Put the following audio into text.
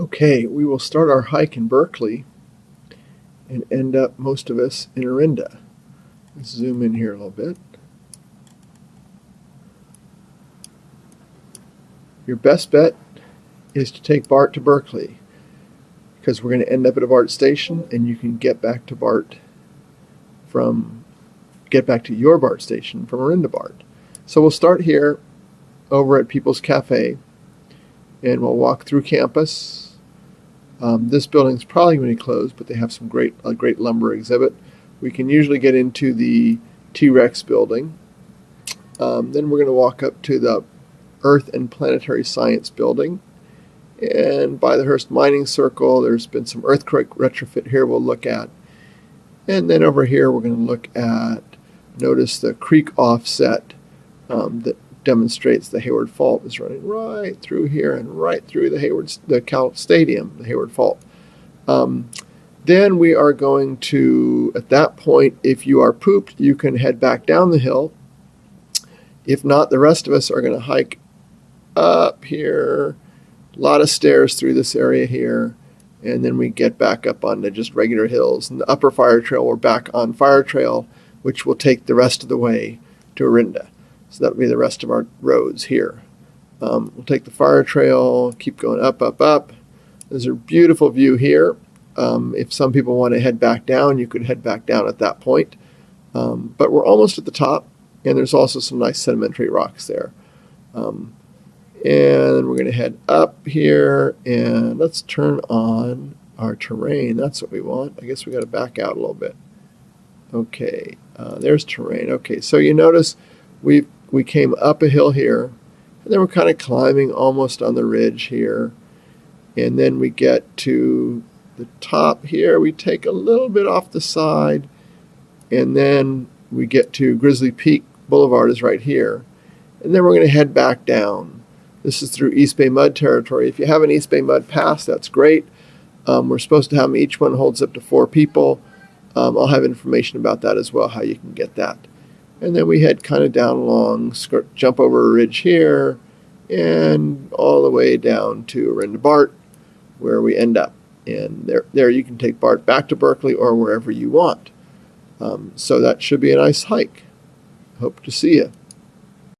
Okay, we will start our hike in Berkeley and end up, most of us, in Orinda. Let's zoom in here a little bit. Your best bet is to take BART to Berkeley because we're going to end up at a BART station and you can get back to BART from, get back to your BART station from Orinda BART. So we'll start here over at People's Cafe and we'll walk through campus. Um, this building's probably going to be closed, but they have some great, a great lumber exhibit. We can usually get into the T-Rex building. Um, then we're going to walk up to the Earth and Planetary Science building. And by the Hearst Mining Circle, there's been some earthquake retrofit here we'll look at. And then over here, we're going to look at, notice the creek offset um, that demonstrates the Hayward Fault is running right through here and right through the Hayward, the Cal Stadium, the Hayward Fault. Um, then we are going to, at that point, if you are pooped, you can head back down the hill. If not, the rest of us are going to hike up here, a lot of stairs through this area here, and then we get back up onto just regular hills. And the upper fire trail, we're back on fire trail, which will take the rest of the way to Orinda. So that'll be the rest of our roads here. Um, we'll take the fire trail, keep going up, up, up. There's a beautiful view here. Um, if some people want to head back down, you could head back down at that point. Um, but we're almost at the top, and there's also some nice sedimentary rocks there. Um, and we're going to head up here, and let's turn on our terrain. That's what we want. I guess we got to back out a little bit. Okay, uh, there's terrain. Okay, so you notice we've we came up a hill here, and then we're kind of climbing almost on the ridge here. And then we get to the top here. We take a little bit off the side, and then we get to Grizzly Peak Boulevard is right here. And then we're going to head back down. This is through East Bay Mud territory. If you have an East Bay Mud pass, that's great. Um, we're supposed to have them, each one holds up to four people. Um, I'll have information about that as well, how you can get that. And then we head kind of down along, skirt, jump over a ridge here, and all the way down to Orinda Bart, where we end up. And there, there you can take Bart back to Berkeley or wherever you want. Um, so that should be a nice hike. Hope to see you.